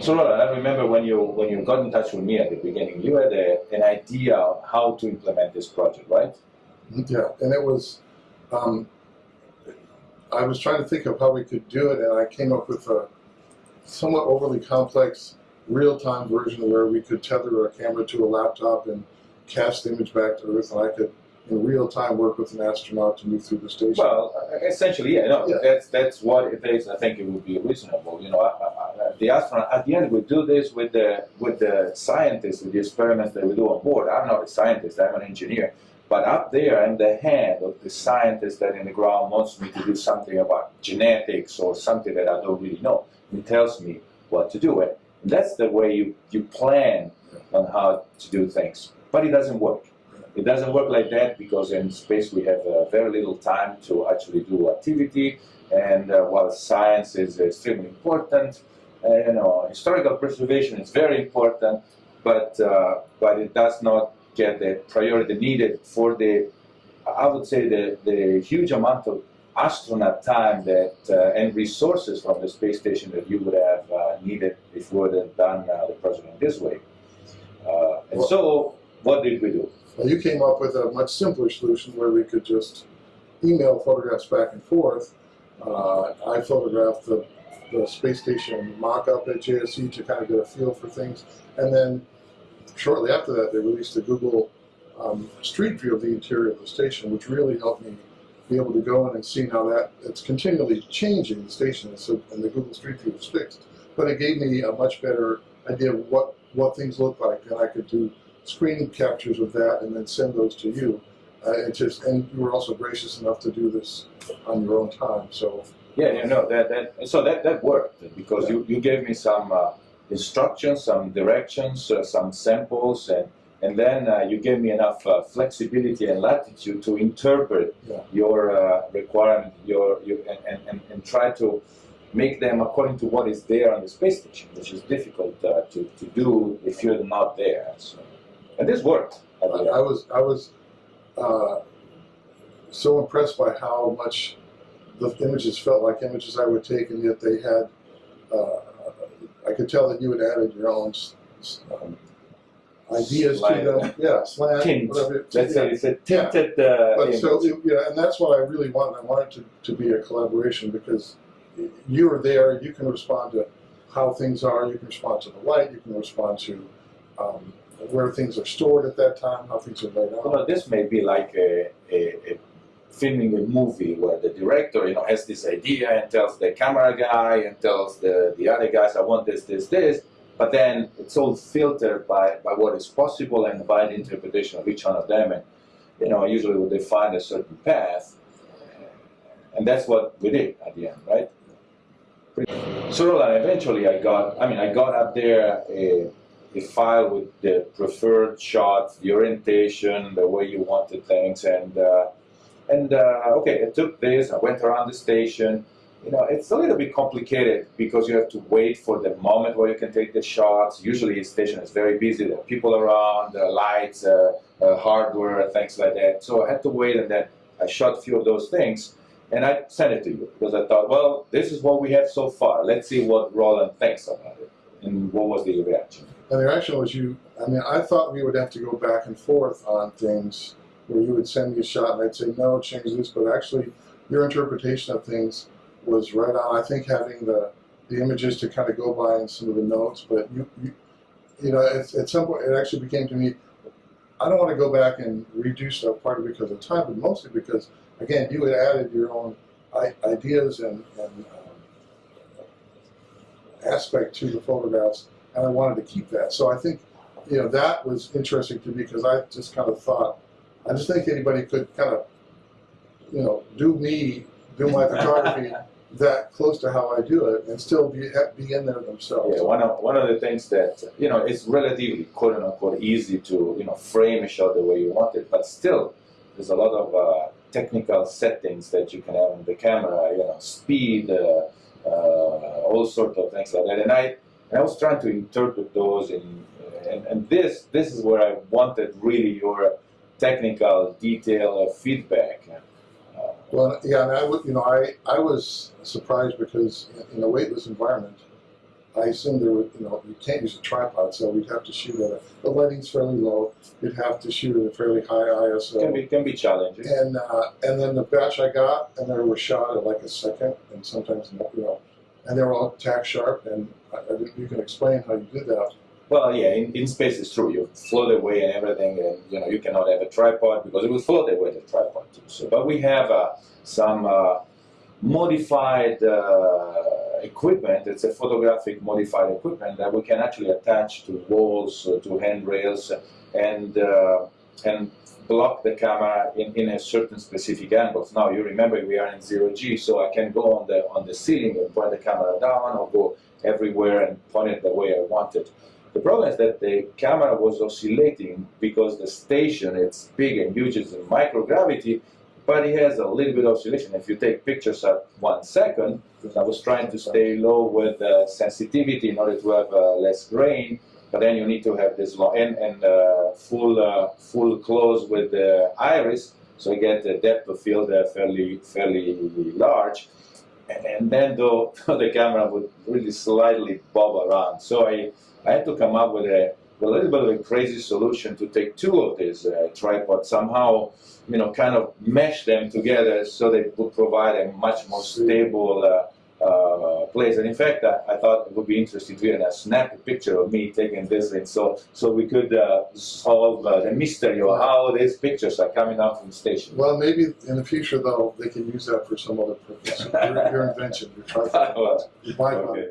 So Roland, I remember when you when you got in touch with me at the beginning, you had a, an idea of how to implement this project, right? Yeah, and it was, um, I was trying to think of how we could do it, and I came up with a somewhat overly complex real-time version where we could tether a camera to a laptop and cast the image back to Earth, and I could, in real time, work with an astronaut to move through the station. Well, essentially, yeah, no, Yeah. that's that's what it is. I think it would be reasonable. You know, I, I- the astronaut at the end we do this with the with the scientists with the experiments that we do on board. I'm not a scientist; I'm an engineer. But up there, I'm the hand of the scientist that in the ground wants me to do something about genetics or something that I don't really know. He tells me what to do, and that's the way you you plan on how to do things. But it doesn't work. It doesn't work like that because in space we have uh, very little time to actually do activity, and uh, while science is extremely important, you know, historical preservation is very important, but uh, but it does not get the priority needed for the, I would say the the huge amount of astronaut time that uh, and resources from the space station that you would have uh, needed if we would have done uh, the project in this way. Uh, and Well- so, what did we do? Well, you came up with a much simpler solution where we could just email photographs back and forth. Uh, I photographed the, the space station mock-up at JSC to kind of get a feel for things, and then shortly after that, they released a Google um, Street View of the interior of the station, which really helped me be able to go in and see how that it's continually changing the station, so and the Google Street View is fixed. But it gave me a much better idea of what what things look like, and I could do screen captures of that and then send those to you. Uh, it just and you were also gracious enough to do this on your own time. So Yeah, you know that that so that that worked because you you gave me some uh, instructions, some directions, uh, some samples, and and then uh, you gave me enough uh, flexibility and latitude to interpret Yeah. your uh, requirement, your your and, and, and, and try to make them according to what is there on the space station, which is difficult uh, to, to do if you're not there. So, and this worked. I, I was I was uh, so impressed by how much the images felt like images I would take, and yet they had. Uh, I could tell that you had added your own um, ideas Slant. to them. Yeah, slant, Tint. whatever. Let's yeah. say it's a tinted uh, But image. so yeah, and that's what I really wanted. I wanted to, to be a collaboration because you are there. You can respond to how things are. You can respond to the light. You can respond to um, where things are stored at that time, how things are laid out. Well, this may be like a, a, a filming a movie where the director, you know, has this idea and tells the camera guy and tells the, the other guys, I want this, this, this, but then it's all filtered by, by what is possible and by the interpretation of each one of them, and you know, usually they find a certain path, and that's what we did at the end, right? So Roland, eventually I got, I mean, I got up there a, file with the preferred shots, the orientation, the way you wanted things, and uh, and uh, okay, I took this, I went around the station. You know, it's a little bit complicated because you have to wait for the moment where you can take the shots. Usually, the station is very busy. There are people around, there are lights, uh, uh, hardware, things like that. So I had to wait, and then I shot a few of those things, and I sent it to you because I thought, well, this is what we have so far. Let's see what Roland thinks about it, and what was the reaction. And the reaction was you, I mean, I thought we would have to go back and forth on things where you would send me a shot and I'd say, no, change this, but actually your interpretation of things was right on. I think having the, the images to kind of go by and some of the notes, but you, you, you know, at, at some point it actually became to me, I don't want to go back and redo stuff partly because of time, but mostly because, again, you had added your own ideas and, and um, aspect to the photographs and I wanted to keep that. So I think, you know, that was interesting to me because I just kind of thought, I just think anybody could kind of, you know, do me, do my photography that close to how I do it and still be be in there themselves. Yeah, one of one of the things that you know it's relatively quote unquote easy to you know frame a shot the way you want it, but still there's a lot of uh, technical settings that you can have on the camera. You know, speed, uh, uh, all sorts of things like that. And I and I was trying to interpret those in and, and this this is where I wanted really your technical detail of feedback. Uh, Well, yeah, and I would, you know, I, I was surprised because in a weightless environment, I assumed there would, you know, you can't use a tripod, so we'd have to shoot at a, the lighting's fairly low. You'd have to shoot at a fairly high ISO. Can be can be challenging. And uh, and then the batch I got, and they were shot at like a second, and sometimes you know, and they were all tack sharp. And I, I, you can explain how you did that. Well, yeah, in, in space it's true. You float away and everything, and you know you cannot have a tripod because it will float away the tripod too. So, but we have uh, some uh, modified uh, equipment. It's a photographic modified equipment that we can actually attach to walls, uh, to handrails, and uh, and block the camera in, in a certain specific angles. Now you remember we are in zero G, so I can go on the on the ceiling and point the camera down, or go everywhere and point it the way I want it. The problem is that the camera was oscillating because the station it's big and huge, it's in microgravity, but it has a little bit of oscillation. If you take pictures at one second, I was trying to stay low with uh, sensitivity in order to have uh, less grain, but then you need to have this long and, and uh, full uh, full close with the iris, so you get the depth of field uh, fairly fairly large. And, then though the camera would really slightly bob around, so I I had to come up with a, a little bit of a crazy solution to take two of these uh, tripods somehow, you know, kind of mesh them together so they would provide a much more stable uh, uh, place. And in fact, I, I thought it would be interesting to even uh, snap a picture of me taking this in, so so we could uh, solve uh, the mystery of how these pictures are coming out from the station. Well, maybe in the future though, they can use that for some other purpose. your, your invention, your tripod, Well, okay.